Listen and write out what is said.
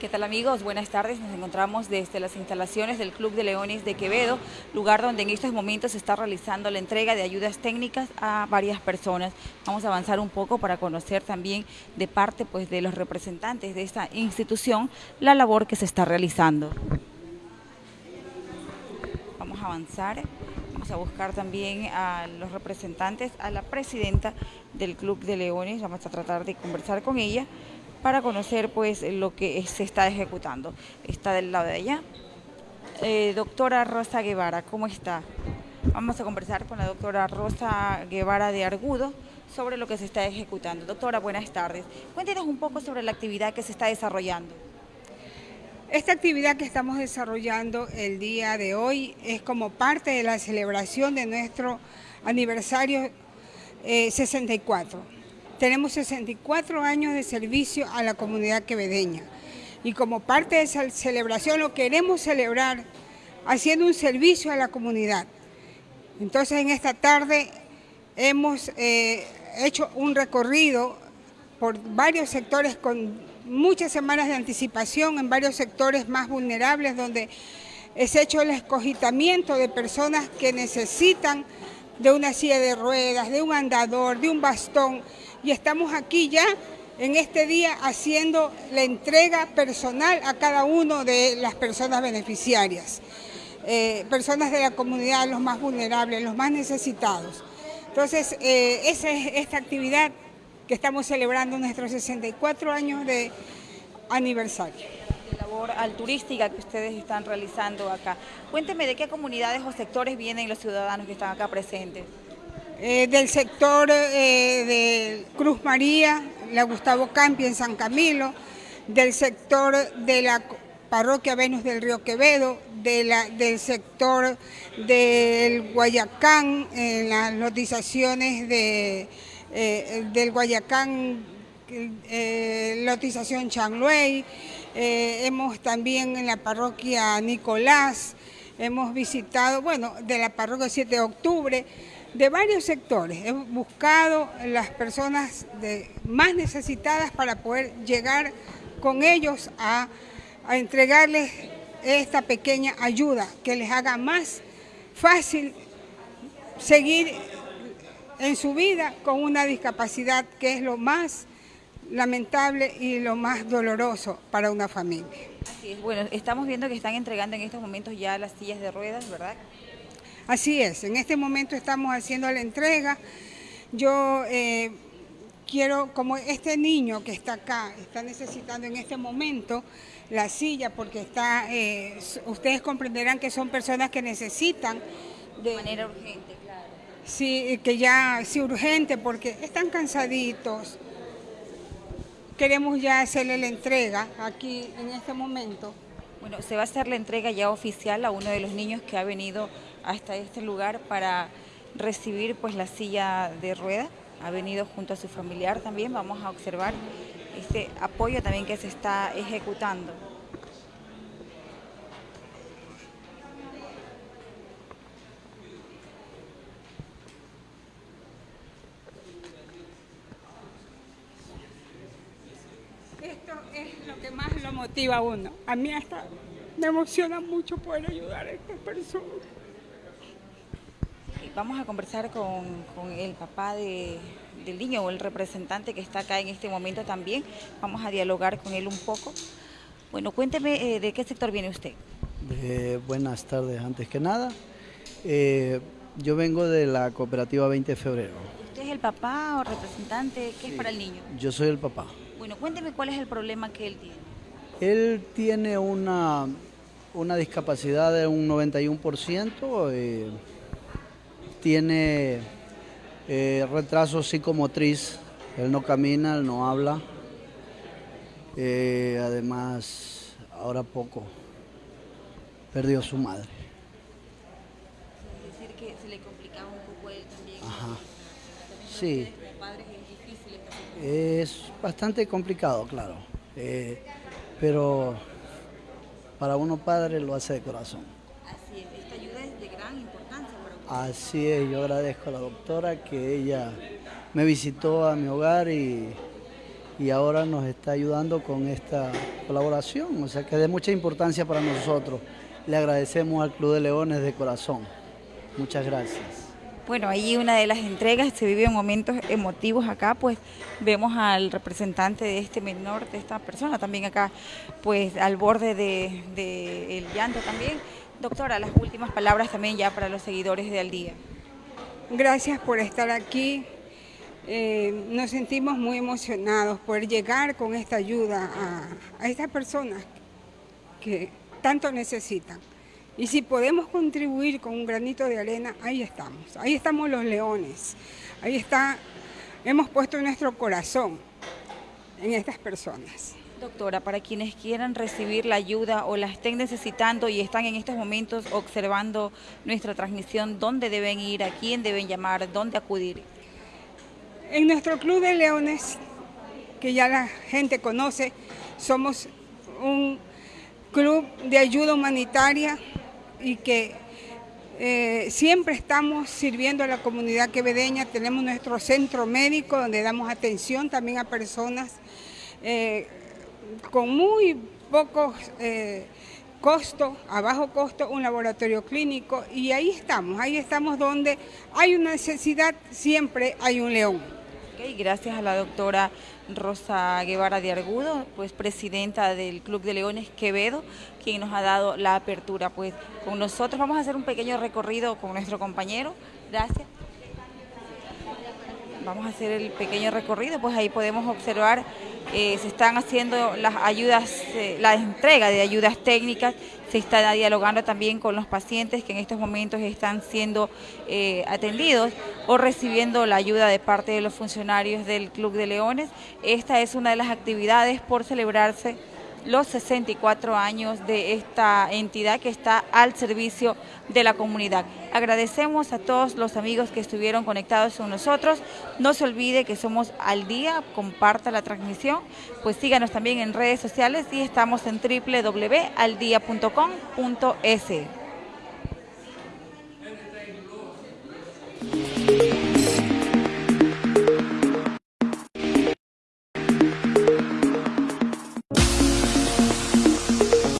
¿Qué tal amigos? Buenas tardes. Nos encontramos desde las instalaciones del Club de Leones de Quevedo, lugar donde en estos momentos se está realizando la entrega de ayudas técnicas a varias personas. Vamos a avanzar un poco para conocer también de parte pues, de los representantes de esta institución la labor que se está realizando. Vamos a avanzar. Vamos a buscar también a los representantes, a la presidenta del Club de Leones. Vamos a tratar de conversar con ella para conocer pues lo que se está ejecutando. Está del lado de allá. Eh, doctora Rosa Guevara, ¿cómo está? Vamos a conversar con la doctora Rosa Guevara de Argudo sobre lo que se está ejecutando. Doctora, buenas tardes. Cuéntenos un poco sobre la actividad que se está desarrollando. Esta actividad que estamos desarrollando el día de hoy es como parte de la celebración de nuestro aniversario 64. Tenemos 64 años de servicio a la comunidad quevedeña y como parte de esa celebración lo queremos celebrar haciendo un servicio a la comunidad. Entonces en esta tarde hemos eh, hecho un recorrido por varios sectores con muchas semanas de anticipación en varios sectores más vulnerables donde es hecho el escogitamiento de personas que necesitan de una silla de ruedas, de un andador, de un bastón, y estamos aquí ya en este día haciendo la entrega personal a cada uno de las personas beneficiarias, eh, personas de la comunidad, los más vulnerables, los más necesitados. Entonces, eh, esa es esta actividad que estamos celebrando nuestros 64 años de aniversario. La labor alturística que ustedes están realizando acá. Cuénteme de qué comunidades o sectores vienen los ciudadanos que están acá presentes. Eh, del sector eh, de Cruz María, la Gustavo Campi en San Camilo, del sector de la parroquia Venus del Río Quevedo, de la, del sector del Guayacán, en las lotizaciones de, eh, del Guayacán, lotización Chanluey, hemos también en la parroquia Nicolás, hemos visitado, bueno, de la parroquia 7 de octubre, de varios sectores. Hemos buscado las personas más necesitadas para poder llegar con ellos a, entregarles esta pequeña ayuda que les haga más fácil seguir en su vida con una discapacidad que es lo más lamentable y lo más doloroso para una familia. Así es, bueno, estamos viendo que están entregando en estos momentos ya las sillas de ruedas, ¿verdad? Así es, en este momento estamos haciendo la entrega. Yo eh, quiero, como este niño que está acá, está necesitando en este momento la silla porque está, eh, ustedes comprenderán que son personas que necesitan de, manera urgente, claro. Sí, que ya, sí, urgente porque están cansaditos. Queremos ya hacerle la entrega aquí en este momento. Bueno, se va a hacer la entrega ya oficial a uno de los niños que ha venido hasta este lugar para recibir pues la silla de rueda. Ha venido junto a su familiar también. Vamos a observar este apoyo también que se está ejecutando. Esto es lo que más lo motiva a uno. A mí hasta me emociona mucho poder ayudar a estas personas. Vamos a conversar con, el papá del niño o el representante que está acá en este momento también. Vamos a dialogar con él un poco. Bueno, cuénteme eh, de qué sector viene usted. buenas tardes, antes que nada. Eh, yo vengo de la cooperativa 20 de febrero. ¿Usted es el papá o representante? ¿Qué es para el niño? Yo soy el papá. Bueno, cuénteme cuál es el problema que él tiene. Él tiene una, una discapacidad de un 91% tiene eh, retraso psicomotriz, él no camina, él no habla, eh, además ahora poco perdió su madre. decir que se le complicaba un poco a él también. Ajá. Sí. Es bastante complicado, claro, eh, pero para uno padre lo hace de corazón. Así es, yo agradezco a la doctora que ella me visitó a mi hogar y, y ahora nos está ayudando con esta colaboración, o sea que es de mucha importancia para nosotros. Le agradecemos al Club de Leones de corazón. Muchas gracias. Bueno, ahí una de las entregas se vive momentos emotivos acá, pues vemos al representante de este menor, de esta persona también acá, pues al borde del de, llanto también. Doctora, las últimas palabras también ya para los seguidores de Al Día. Gracias por estar aquí. Eh, nos sentimos muy emocionados por llegar con esta ayuda a, a estas personas que tanto necesitan. Y si podemos contribuir con un granito de arena, ahí estamos. Ahí estamos los leones. Ahí está, hemos puesto nuestro corazón en estas personas. Doctora, para quienes quieran recibir la ayuda o la estén necesitando y están en estos momentos observando nuestra transmisión, ¿dónde deben ir? ¿A quién deben llamar? ¿Dónde acudir? En nuestro Club de Leones, que ya la gente conoce, somos un club de ayuda humanitaria y que eh, siempre estamos sirviendo a la comunidad quevedeña. Tenemos nuestro centro médico donde damos atención también a personas eh, con muy pocos eh, costo, a bajo costo, un laboratorio clínico y ahí estamos, ahí estamos donde hay una necesidad, siempre hay un león gracias a la doctora Rosa Guevara de Argudo, pues presidenta del Club de Leones Quevedo, quien nos ha dado la apertura pues con nosotros. Vamos a hacer un pequeño recorrido con nuestro compañero. Gracias. Vamos a hacer el pequeño recorrido, pues ahí podemos observar eh, se están haciendo las ayudas, eh, la entrega de ayudas técnicas, se está dialogando también con los pacientes que en estos momentos están siendo eh, atendidos o recibiendo la ayuda de parte de los funcionarios del Club de Leones. Esta es una de las actividades por celebrarse los 64 años de esta entidad que está al servicio de la comunidad. Agradecemos a todos los amigos que estuvieron conectados con nosotros. No se olvide que somos al día, comparta la transmisión, pues síganos también en redes sociales y estamos en www.aldia.com.es.